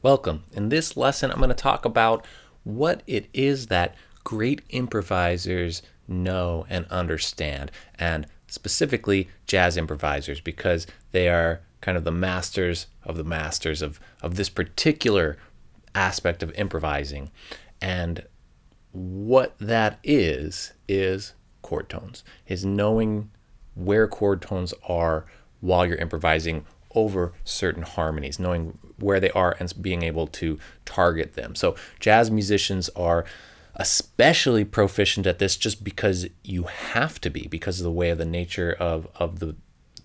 Welcome. In this lesson, I'm going to talk about what it is that great improvisers know and understand, and specifically jazz improvisers, because they are kind of the masters of the masters of, of this particular aspect of improvising. And what that is, is chord tones, is knowing where chord tones are while you're improvising over certain harmonies, knowing where they are and being able to target them. So jazz musicians are especially proficient at this just because you have to be because of the way of the nature of, of the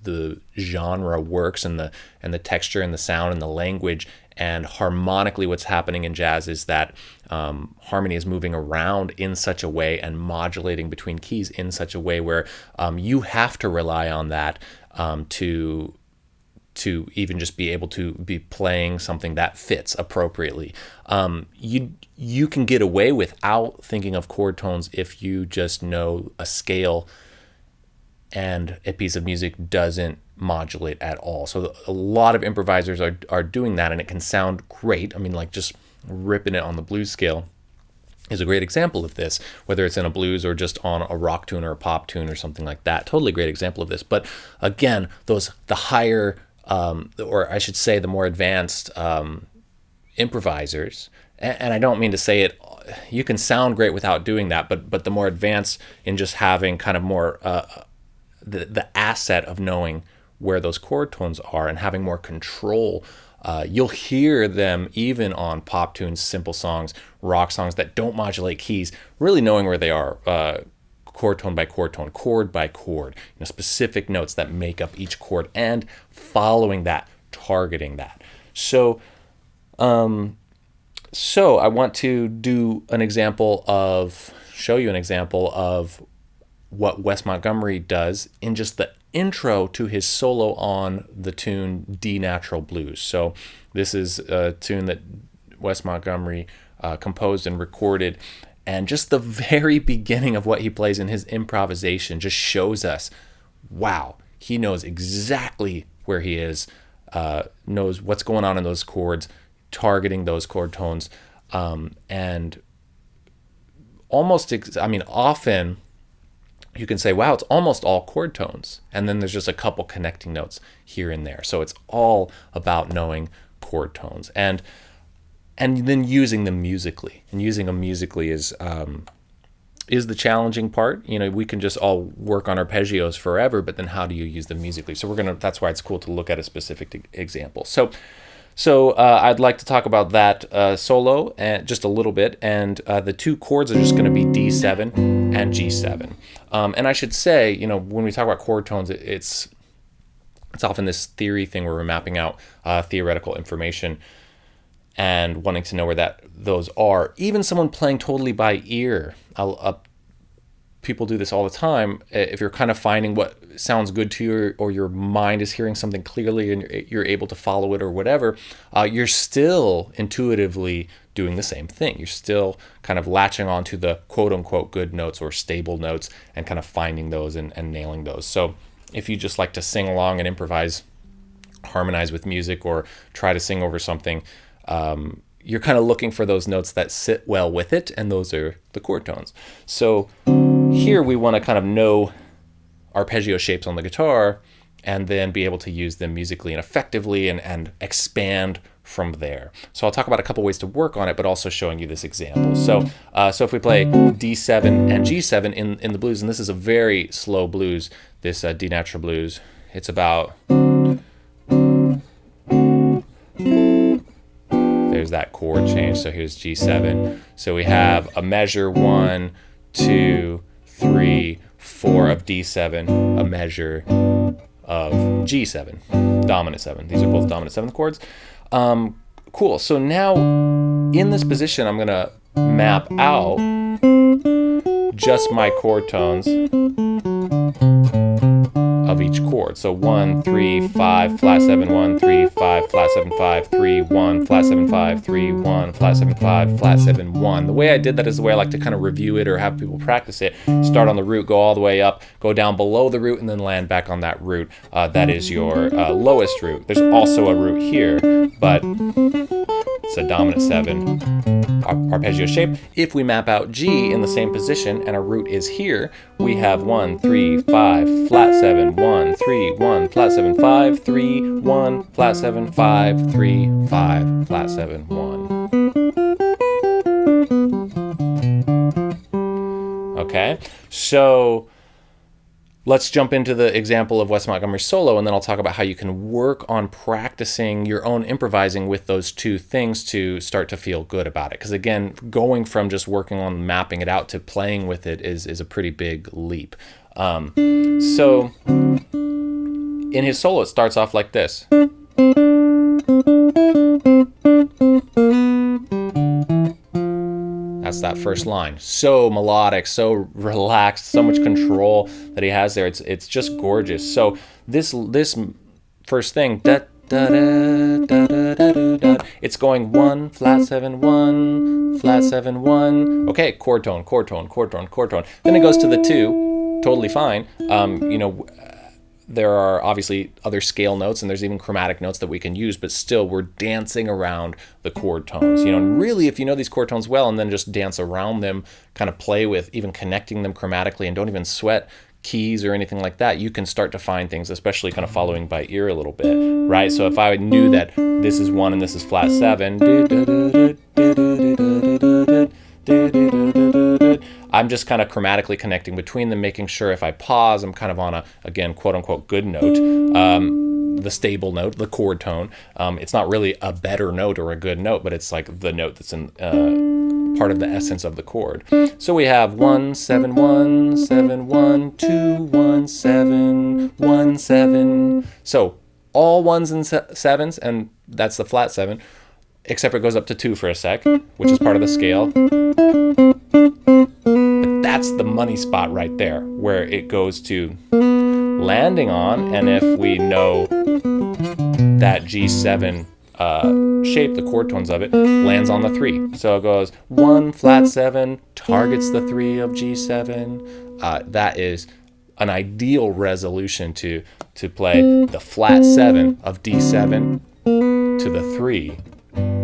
the genre works and the and the texture and the sound and the language and harmonically what's happening in jazz is that um, harmony is moving around in such a way and modulating between keys in such a way where um, you have to rely on that um, to to even just be able to be playing something that fits appropriately. Um, you you can get away without thinking of chord tones if you just know a scale and a piece of music doesn't modulate at all. So a lot of improvisers are are doing that, and it can sound great. I mean, like just ripping it on the blues scale is a great example of this, whether it's in a blues or just on a rock tune or a pop tune or something like that. Totally great example of this. But again, those the higher um, or I should say, the more advanced um, improvisers. And, and, I don't mean to say it. You can sound great without doing that, but but the more advanced in just having kind of more uh, the the asset of knowing where those chord tones are and having more control. Uh, you'll hear them even on pop tunes, simple songs, rock songs that don't modulate keys, really knowing where they are. Uh, chord tone by chord tone, chord by chord, you know, specific notes that make up each chord, and following that, targeting that. So, um, so I want to do an example of, show you an example of what Wes Montgomery does in just the intro to his solo on the tune D Natural Blues. So this is a tune that Wes Montgomery uh, composed and recorded and just the very beginning of what he plays in his improvisation just shows us wow, he knows exactly where he is, uh, knows what's going on in those chords, targeting those chord tones. Um, and almost, I mean, often you can say, wow, it's almost all chord tones. And then there's just a couple connecting notes here and there. So it's all about knowing chord tones. And and then using them musically. And using them musically is um, is the challenging part. You know, we can just all work on arpeggios forever, but then how do you use them musically? So we're gonna. That's why it's cool to look at a specific example. So. So uh, I'd like to talk about that uh, solo and just a little bit, and uh, the two chords are just going to be D7 and G7. Um, and I should say, you know, when we talk about chord tones, it, it's it's often this theory thing where we're mapping out uh, theoretical information and wanting to know where that those are. Even someone playing totally by ear, uh, people do this all the time. If you're kind of finding what sounds good to you, or your mind is hearing something clearly, and you're able to follow it, or whatever, uh, you're still intuitively doing the same thing. You're still kind of latching onto the quote unquote good notes or stable notes, and kind of finding those and, and nailing those. So if you just like to sing along and improvise harmonize with music or try to sing over something um, you're kind of looking for those notes that sit well with it, and those are the chord tones. So here we want to kind of know arpeggio shapes on the guitar and then be able to use them musically and effectively and, and expand from there. So I'll talk about a couple ways to work on it, but also showing you this example. So, uh, so if we play D7 and G7 in, in the blues, and this is a very slow blues, this uh, D natural blues, it's about that chord change. So here's G7. So we have a measure one, two, three, four of D7, a measure of G7, dominant seven. These are both dominant seventh chords. Um, cool. So now in this position, I'm gonna map out just my chord tones of each chord. So one, three, five, flat seven, one, three, five, flat seven, five, three, one, flat seven, five, three, one, flat seven, five, flat seven, one. The way I did that is the way I like to kind of review it or have people practice it. Start on the root, go all the way up, go down below the root, and then land back on that root. Uh, that is your uh, lowest root. There's also a root here, but It's a dominant seven arpeggio shape. If we map out G in the same position and our root is here, we have one, three, five, flat seven, one, three, one, flat seven, five, three, one, flat seven, five, three, five, flat seven, one. Okay, so Let's jump into the example of Wes Montgomery's solo, and then I'll talk about how you can work on practicing your own improvising with those two things to start to feel good about it. Because again, going from just working on mapping it out to playing with it is, is a pretty big leap. Um, so in his solo, it starts off like this. That's that first line. So melodic, so relaxed, so much control that he has there. It's it's just gorgeous. So this this first thing, it's going one, flat seven, one, flat seven, one. Okay, chord tone, chord tone, chord tone, chord tone. Then it goes to the two, totally fine. Um, you know, there are obviously other scale notes and there's even chromatic notes that we can use, but still we're dancing around the chord tones. You know, and really if you know these chord tones well and then just dance around them, kind of play with even connecting them chromatically and don't even sweat keys or anything like that, you can start to find things, especially kind of following by ear a little bit, right? So if I knew that this is one and this is flat seven, I'm just kind of chromatically connecting between them, making sure if I pause, I'm kind of on a, again, quote unquote, good note. Um, the stable note, the chord tone. Um, it's not really a better note or a good note, but it's like the note that's in uh, part of the essence of the chord. So we have one, seven, one, seven, one, two, one, seven, one, seven. So all ones and se sevens, and that's the flat seven, except it goes up to two for a sec, which is part of the scale that's the money spot right there where it goes to landing on. And if we know that G7 uh, shape, the chord tones of it, lands on the three. So it goes one, flat seven, targets the three of G7. Uh, that is an ideal resolution to, to play the flat seven of D7 to the three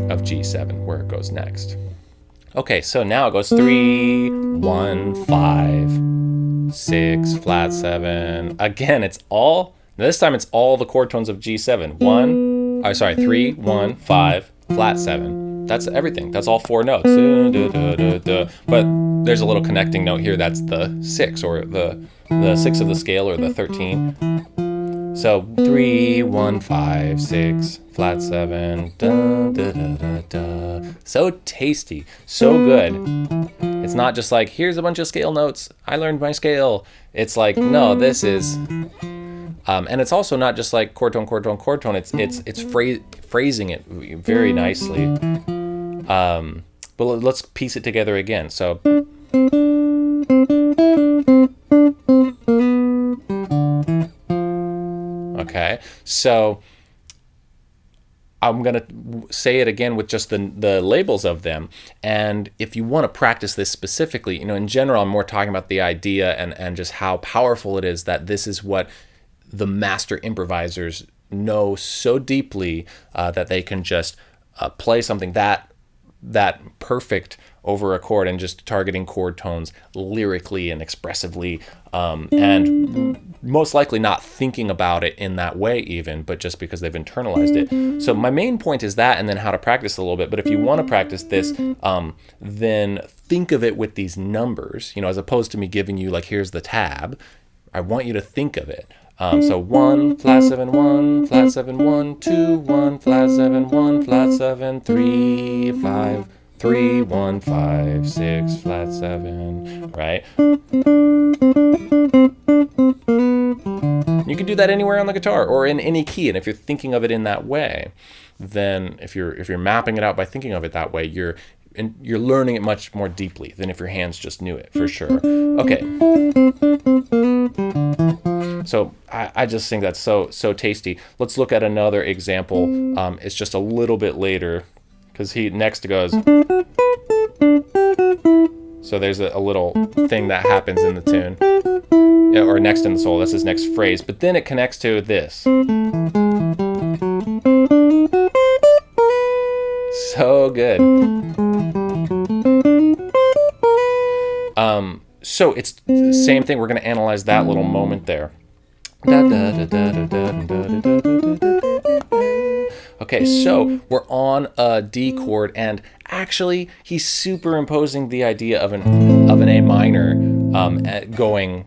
of G7 where it goes next. Okay, so now it goes three, one, five, six, flat seven. Again, it's all, this time it's all the chord tones of G7. One, oh, sorry, three, one, five, flat seven. That's everything. That's all four notes. But there's a little connecting note here. That's the six or the, the six of the scale or the 13. So three, one, five, six, flat seven, da, da, da, da, da. So tasty, so good. It's not just like, here's a bunch of scale notes. I learned my scale. It's like, no, this is, um, and it's also not just like chord tone, chord tone, chord tone. It's it's it's phra phrasing it very nicely. Um, but let's piece it together again. So. Okay, so I'm going to say it again with just the, the labels of them. And if you want to practice this specifically, you know, in general, I'm more talking about the idea and, and just how powerful it is that this is what the master improvisers know so deeply uh, that they can just uh, play something that that perfect over a chord and just targeting chord tones lyrically and expressively um, and most likely not thinking about it in that way even but just because they've internalized it. So my main point is that and then how to practice a little bit but if you want to practice this um, then think of it with these numbers you know as opposed to me giving you like here's the tab I want you to think of it. Um, so one, flat seven, one, flat seven, one, two, one, flat seven, one, flat seven, three, five, three, one, five, six, flat seven, right? You can do that anywhere on the guitar or in any key. And if you're thinking of it in that way, then if you're if you're mapping it out by thinking of it that way, you're and you're learning it much more deeply than if your hands just knew it for sure. Okay. So I, I just think that's so so tasty. Let's look at another example. Um, it's just a little bit later because he next goes. So there's a, a, little thing that happens in the tune, or next in the solo. That's his next phrase. But then it connects to this. So good. Um, so it's the same thing. We're going to analyze that little moment there. Okay, so we're on a D chord, and actually, he's superimposing the idea of an of an A minor um, going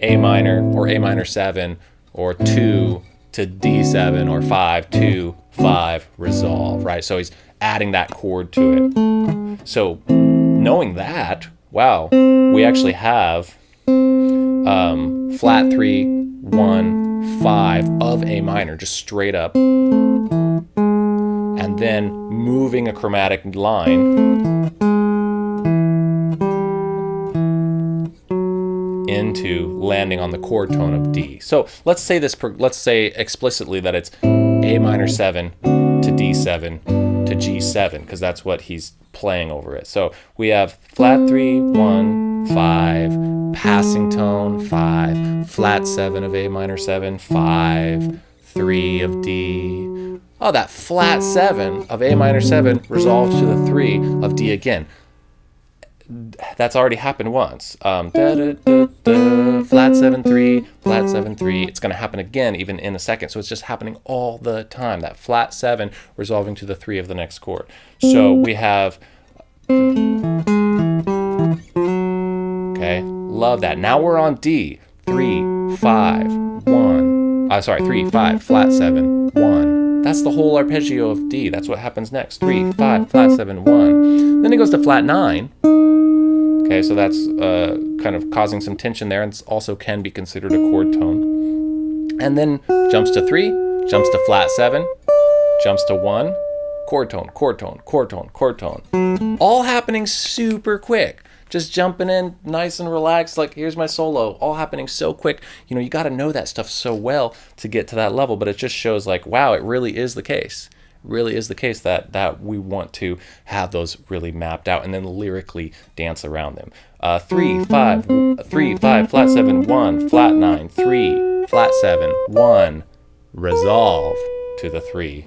A minor or A minor seven or two to D7 or five two five resolve, right? So he's adding that chord to it. So knowing that, wow, we actually have um, flat three, one, five of A minor, just straight up. And then moving a chromatic line into landing on the chord tone of D. So let's say this, let's say explicitly that it's A minor 7 to D7 to G7, because that's what he's playing over it. So we have flat 3, 1, 5, passing tone, 5, flat 7 of A minor 7, 5, 3 of D. Oh, that flat 7 of A minor 7 resolves to the 3 of D again that's already happened once. Um, da, da, da, flat 7 3, flat 7 3. It's going to happen again even in a second. So it's just happening all the time. That flat 7 resolving to the 3 of the next chord. So we have. Okay, love that. Now we're on D. 3, 5, 1. Uh, sorry, 3, 5, flat 7, 1. That's the whole arpeggio of D. That's what happens next. 3, 5, flat 7, 1. Then it goes to flat 9. Okay, so that's uh, kind of causing some tension there and also can be considered a chord tone. And then jumps to three, jumps to flat seven, jumps to one, chord tone, chord tone, chord tone, chord tone. All happening super quick. Just jumping in nice and relaxed, like here's my solo, all happening so quick. You know, you got to know that stuff so well to get to that level, but it just shows like, wow, it really is the case really is the case that that we want to have those really mapped out and then lyrically dance around them. Uh, three, five, three, five, flat seven, one, flat nine, three, flat seven, one, resolve to the three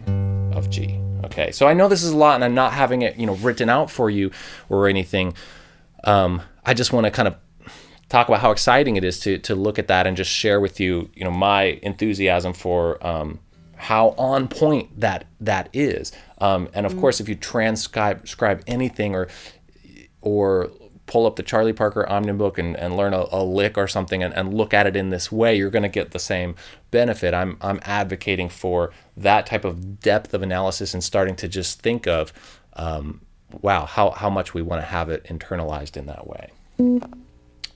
of G. Okay, so I know this is a lot, and I'm not having it, you know, written out for you or anything. Um, I just want to kind of talk about how exciting it is to to look at that and just share with you, you know, my enthusiasm for um, how on point that that is. Um, and of mm. course, if you transcribe scribe anything or or pull up the Charlie Parker Omnibook and, and learn a, a lick or something and, and look at it in this way, you're going to get the same benefit. I'm, I'm advocating for that type of depth of analysis and starting to just think of, um, wow, how, how much we want to have it internalized in that way.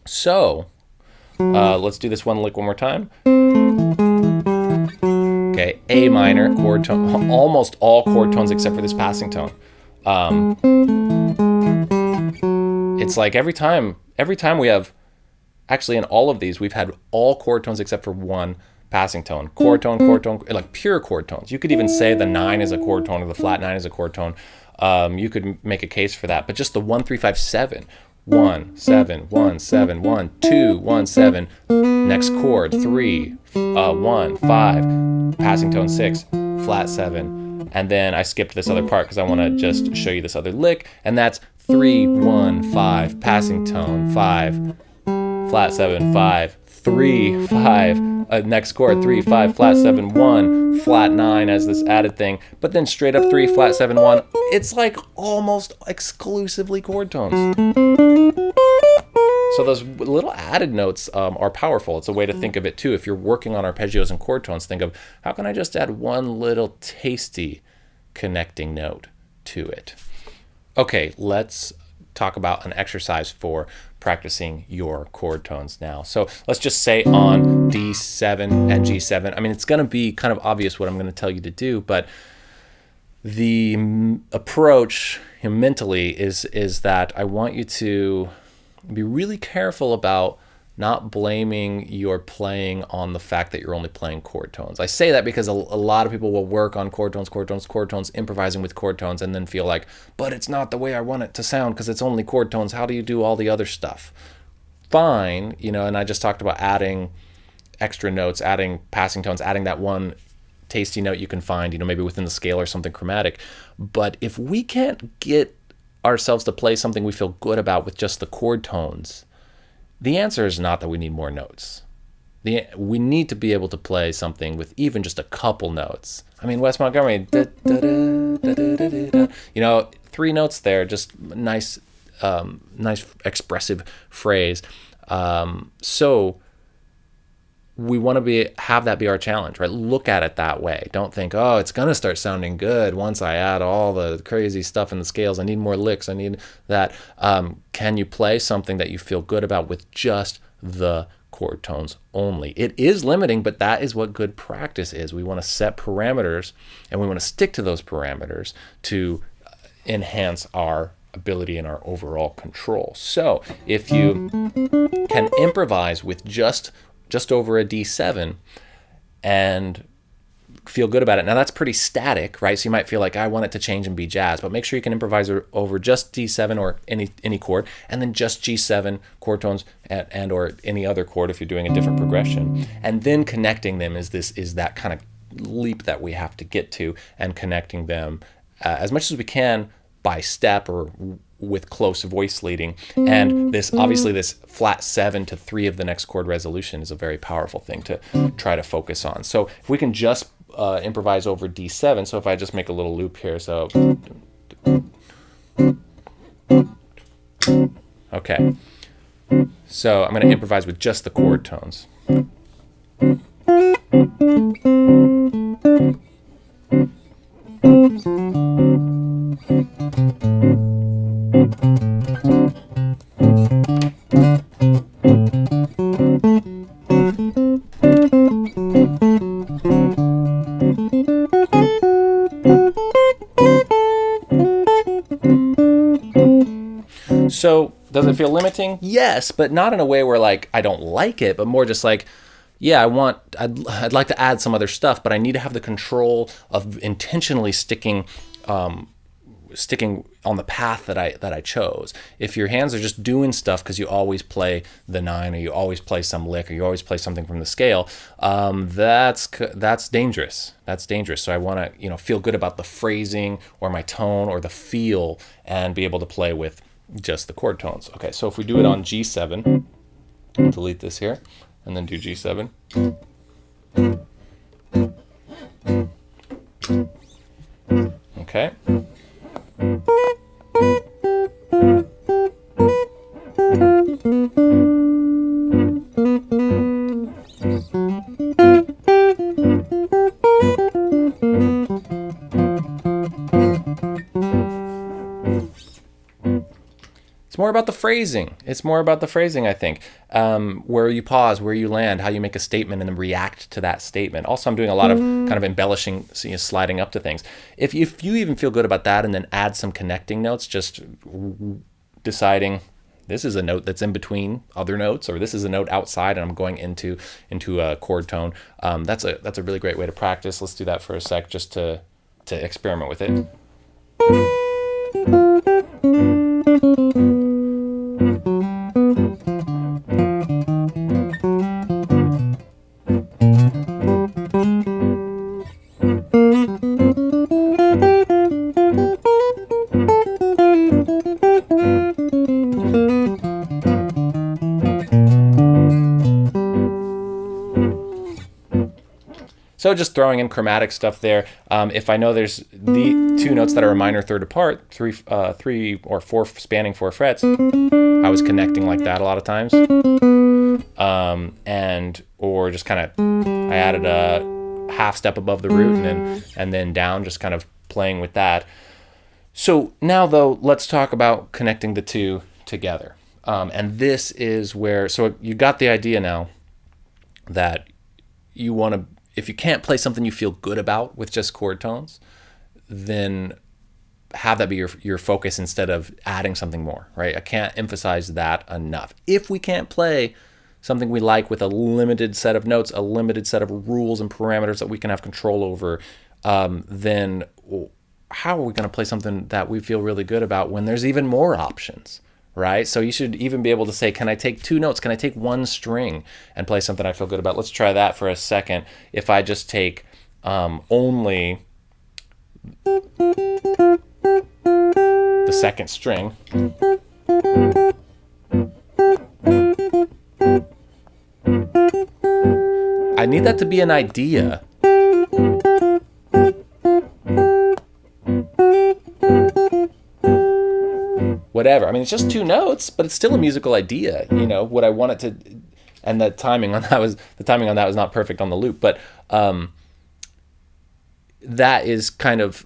So uh, let's do this one lick one more time. Okay, A minor chord tone, almost all chord tones except for this passing tone. Um, it's like every time, every time we have, actually in all of these, we've had all chord tones except for one passing tone. Chord tone, chord tone, like pure chord tones. You could even say the nine is a chord tone or the flat nine is a chord tone. Um, you could make a case for that. But just the one, three, five, seven, one, seven, one, seven, one, two, one, seven. Next chord, three, uh, one, five, passing tone six, flat seven. And then I skipped this other part because I want to just show you this other lick. And that's three, one, five, passing tone, five, flat seven, five, three, five, uh, next chord, three, five, flat seven, one, flat nine as this added thing, but then straight up three, flat seven, one. It's like almost exclusively chord tones. So those little added notes um, are powerful. It's a way to think of it too. If you're working on arpeggios and chord tones, think of how can I just add one little tasty connecting note to it. Okay, let's talk about an exercise for practicing your chord tones now. So let's just say on D7 and G7. I mean, it's going to be kind of obvious what I'm going to tell you to do, but the approach mentally is is that I want you to be really careful about not blaming your playing on the fact that you're only playing chord tones. I say that because a, a, lot of people will work on chord tones, chord tones, chord tones, improvising with chord tones, and then feel like, but it's not the way I want it to sound because it's only chord tones. How do you do all the other stuff? Fine, you know, and I just talked about adding extra notes, adding passing tones, adding that one tasty note you can find, you know, maybe within the scale or something chromatic. But if we can't get ourselves to play something we feel good about with just the chord tones, the answer is not that we need more notes. The, we need to be able to play something with even just a couple notes. I mean, Wes Montgomery, da, da, da, you know, three notes there, just nice, um, nice expressive phrase. Um, so we want to be have that be our challenge, right? Look at it that way. Don't think, oh, it's gonna start sounding good once I add all the crazy stuff in the scales. I need more licks. I need that. Um, can you play something that you feel good about with just the chord tones only? It is limiting, but that is what good practice is. We want to set parameters, and we want to stick to those parameters to enhance our ability and our overall control. So if you can improvise with just just over a D7 and feel good about it. Now that's pretty static, right? So you might feel like I want it to change and be jazz, but make sure you can improvise over just D7 or any any chord, and then just G7 chord tones and, and or any other chord if you're doing a different progression, and then connecting them is this is that kind of leap that we have to get to, and connecting them uh, as much as we can by step or with close voice leading. And this obviously this flat seven to three of the next chord resolution is a very powerful thing to try to focus on. So if we can just uh, improvise over D7, so if I just make a little loop here, so okay. So I'm going to improvise with just the chord tones. So does it feel limiting? Yes, but not in a way where like I don't like it, but more just like, yeah, I want, I'd, I'd like to add some other stuff, but I need to have the control of intentionally sticking, um, sticking on the path that I that I chose. If your hands are just doing stuff because you always play the nine or you always play some lick or you always play something from the scale, um, that's that's dangerous. That's dangerous. So I want to you know feel good about the phrasing or my tone or the feel and be able to play with just the chord tones. Okay, so if we do it on G7, delete this here, and then do G7. Okay. It's more about the phrasing. It's more about the phrasing, I think. Um, where you pause, where you land, how you make a statement, and then react to that statement. Also, I'm doing a lot of kind of embellishing, you know, sliding up to things. If, if you even feel good about that, and then add some connecting notes, just deciding this is a note that's in between other notes, or this is a note outside, and I'm going into into a chord tone. Um, that's a that's a really great way to practice. Let's do that for a sec, just to to experiment with it. So just throwing in chromatic stuff there. Um, if I know there's the two notes that are a minor third apart, three, uh, three or four spanning four frets, I was connecting like that a lot of times. Um, and or just kind of I added a half step above the root and then and then down, just kind of playing with that. So now though, let's talk about connecting the two together. Um, and this is where so you got the idea now that you want to if you can't play something you feel good about with just chord tones, then have that be your, your focus instead of adding something more, right? I can't emphasize that enough. If we can't play something we like with a limited set of notes, a limited set of rules and parameters that we can have control over, um, then how are we going to play something that we feel really good about when there's even more options? Right? So you should even be able to say, can I take two notes? Can I take one string and play something I feel good about? Let's try that for a second. If I just take um, only the second string. I need that to be an idea. Whatever. I mean, it's just two notes, but it's still a musical idea. You know what I want it to, and the timing on that was the timing on that was not perfect on the loop, but um, that is kind of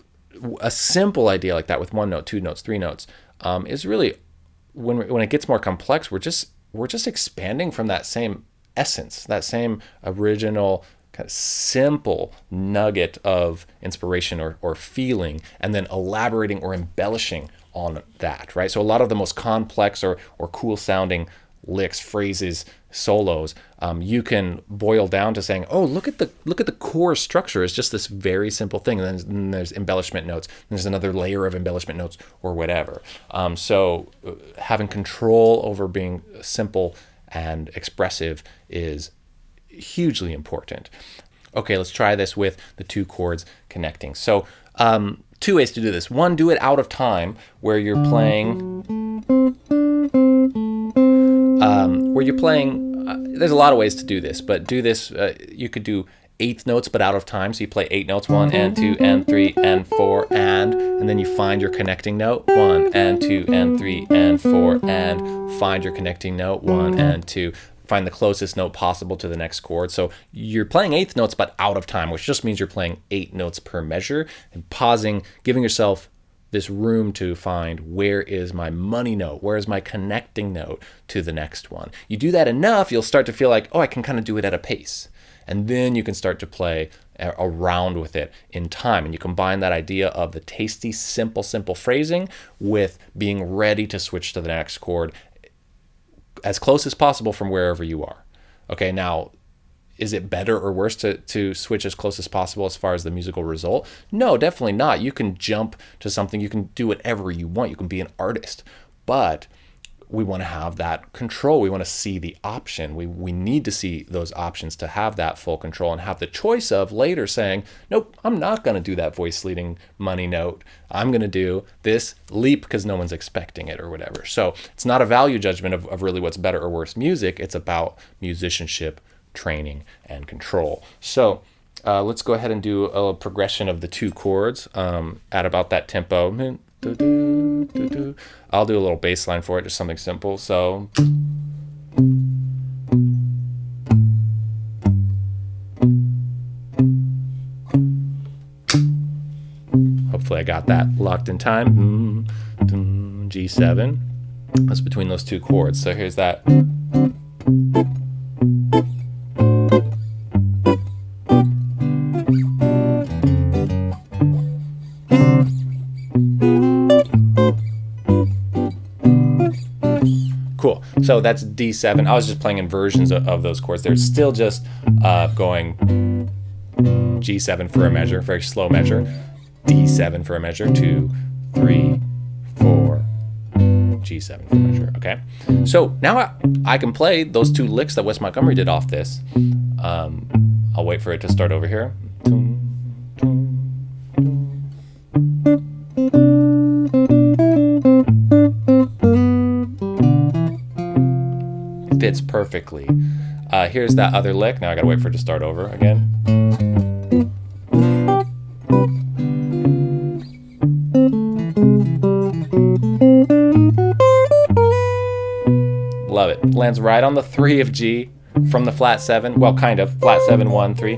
a simple idea like that with one note, two notes, three notes um, is really when when it gets more complex, we're just we're just expanding from that same essence, that same original kind of simple nugget of inspiration or, or feeling, and then elaborating or embellishing on that, right? So a lot of the most complex or, or cool sounding licks, phrases, solos, um, you can boil down to saying, "Oh, look at the look at the core structure. It's just this very simple thing." And then, there's embellishment notes. there's another layer of embellishment notes, or whatever. Um, so uh, having control over being simple and expressive is hugely important. Okay, let's try this with the two chords connecting. So um, two ways to do this. One, do it out of time, where you're playing um, where you're playing. Uh, there's a lot of ways to do this, but do this. Uh, you could do eighth notes, but out of time. So you play eight notes, one and two and three and four and, and then you find your connecting note, one and two and three and four and find your connecting note, one and two. Find the closest note possible to the next chord. So you're playing eighth notes, but out of time, which just means you're playing eight notes per measure and pausing, giving yourself this room to find where is my money note, where is my connecting note to the next one. You do that enough, you'll start to feel like, oh, I can kind of do it at a pace. And then you can start to play around with it in time. And you combine that idea of the tasty, simple, simple phrasing with being ready to switch to the next chord as close as possible from wherever you are. Okay, now is it better or worse to, to switch as close as possible as far as the musical result? No, definitely not. You can jump to something, you can do whatever you want, you can be an artist. But we want to have that control. We want to see the option. We, we need to see those options to have that full control and have the choice of later saying, nope, I'm not going to do that voice leading money note. I'm going to do this leap because no one's expecting it or whatever. So it's not a value judgment of, of really what's better or worse music. It's about musicianship training, and control. So uh, let's go ahead and do a progression of the two chords um, at about that tempo. I'll do a little bass line for it, just something simple. So. Hopefully I got that locked in time. Mm, G7. That's between those two chords. So here's that. Cool. So that's D7. I was just playing inversions of, of those chords. They're still just uh, going G7 for a measure, very slow measure, D7 for a measure, two, three, four, G7 for a measure. Okay. So now I, I can play those two licks that Wes Montgomery did off this. Um, I'll wait for it to start over here. Fits perfectly. Uh, here's that other lick. Now I gotta wait for it to start over again. Love it. Lands right on the three of G from the flat seven. Well, kind of flat seven, one, three.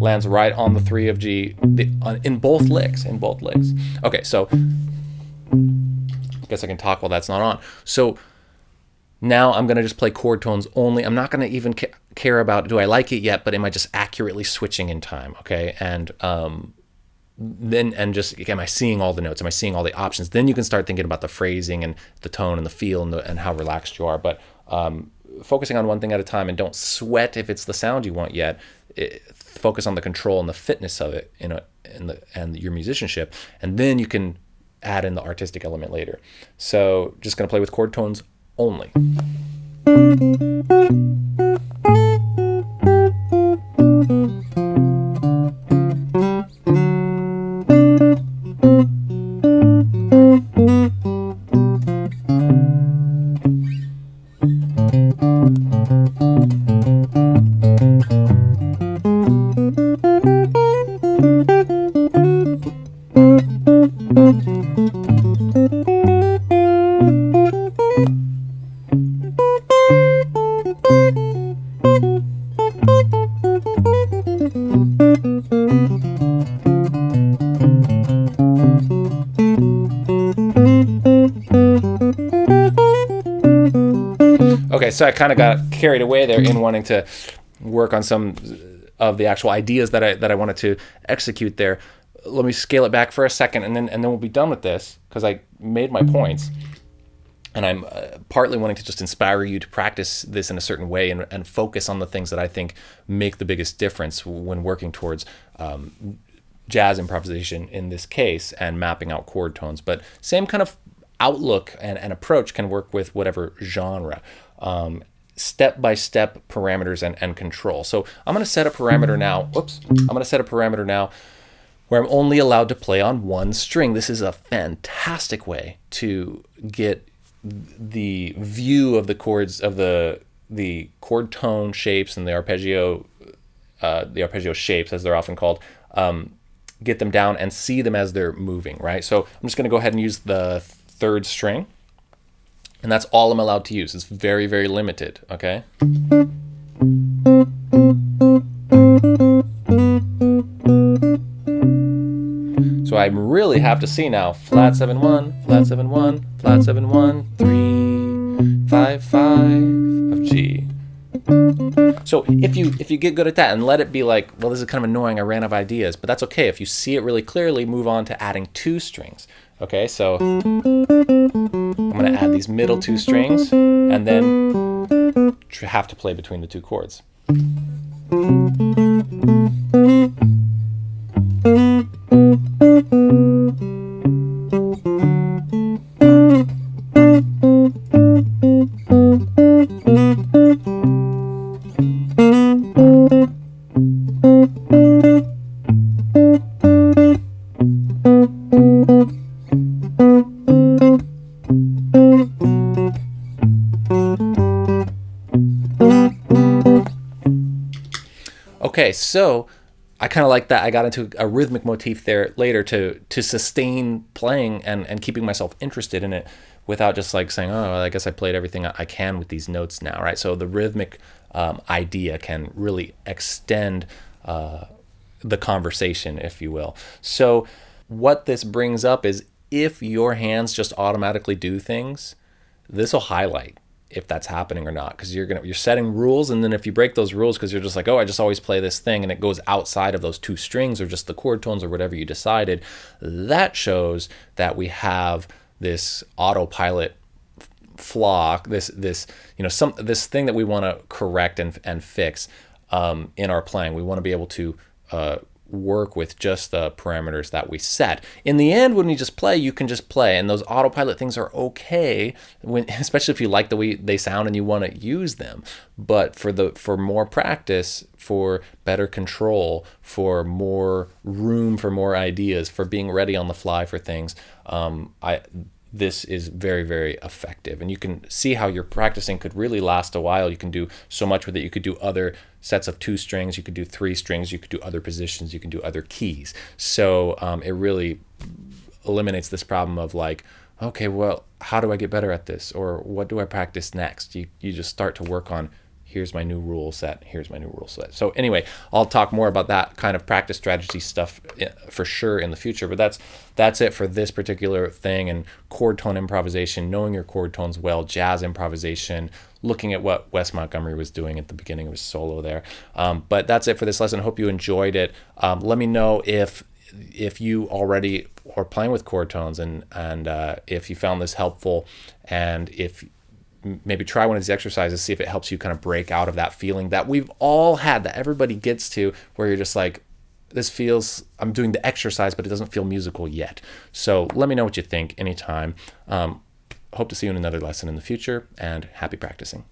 Lands right on the three of G in both licks. In both licks. Okay, so I guess I can talk while that's not on. So now I'm going to just play chord tones only. I'm not going to even ca care about do I like it yet, but am I just accurately switching in time? Okay. And um, then, and just, am I seeing all the notes? Am I seeing all the options? Then you can start thinking about the phrasing and the tone and the feel and, the, and how relaxed you are. But um, focusing on one thing at a time and don't sweat if it's the sound you want yet. It, focus on the control and the fitness of it in in the, and your musicianship. And then you can add in the artistic element later. So just going to play with chord tones only. thank you so I kind of got carried away there in wanting to work on some of the actual ideas that I that I wanted to execute there. Let me scale it back for a second, and then and then we'll be done with this because I made my points, and I'm uh, partly wanting to just inspire you to practice this in a certain way and, and focus on the things that I think make the biggest difference when working towards. Um, jazz improvisation in this case and mapping out chord tones but same kind of outlook and, and approach can work with whatever genre um, step-by-step parameters and, and control. So I'm going to set a parameter now. Whoops. I'm going to set a parameter now where I'm only allowed to play on one string. This is a fantastic way to get the view of the chords of the the chord tone shapes and the arpeggio uh, the arpeggio shapes as they're often called um, get them down and see them as they're moving right so I'm just going to go ahead and use the third string and that's all I'm allowed to use. It's very, very limited, okay? So I really have to see now, flat 7 1, flat 7 1, flat 7 1, 3, 5 5 of G. So if you if you get good at that and let it be like, well, this is kind of annoying, I ran out of ideas, but that's okay. If you see it really clearly, move on to adding two strings. Okay, so these middle two strings and then have to play between the two chords. Kind of like that. I got into a rhythmic motif there later to to sustain playing and and keeping myself interested in it without just like saying, oh, I guess I played everything I can with these notes now, right? So the rhythmic um, idea can really extend uh, the conversation, if you will. So what this brings up is if your hands just automatically do things, this will highlight if that's happening or not because you're gonna you're setting rules and then if you break those rules because you're just like oh I just always play this thing and it goes outside of those two strings or just the chord tones or whatever you decided that shows that we have this autopilot flaw this this you know some this thing that we want to correct and and fix um, in our playing. We want to be able to uh, work with just the parameters that we set. In the end, when you just play, you can just play, and those autopilot things are okay, when, especially if you like the way they sound and you want to use them. But for the for more practice, for better control, for more room for more ideas, for being ready on the fly for things, um, I this is very, very effective. And you can see how your practicing could really last a while. You can do so much with it. You could do other sets of two strings, you could do three strings, you could do other positions, you can do other keys. So um, it really eliminates this problem of like, okay, well, how do I get better at this? Or what do I practice next? You, you just start to work on here's my new rule set here's my new rule set. So anyway i'll talk more about that kind of practice strategy stuff eh, for sure in the future but that's that's it for this particular thing and chord tone improvisation knowing your chord tones well jazz improvisation looking at what wes montgomery was doing at the beginning of his solo there. Um, but that's it for this lesson. Hope you enjoyed it. Um, let me know if if you already are playing with chord tones and and uh, if you found this helpful and if maybe try one of these exercises, see if it helps you kind of break out of that feeling that we've all had, that everybody gets to, where you're just like, this feels, I'm doing the exercise, but it doesn't feel musical yet. So let me know what you think anytime. Um, hope to see you in another lesson in the future, and happy practicing.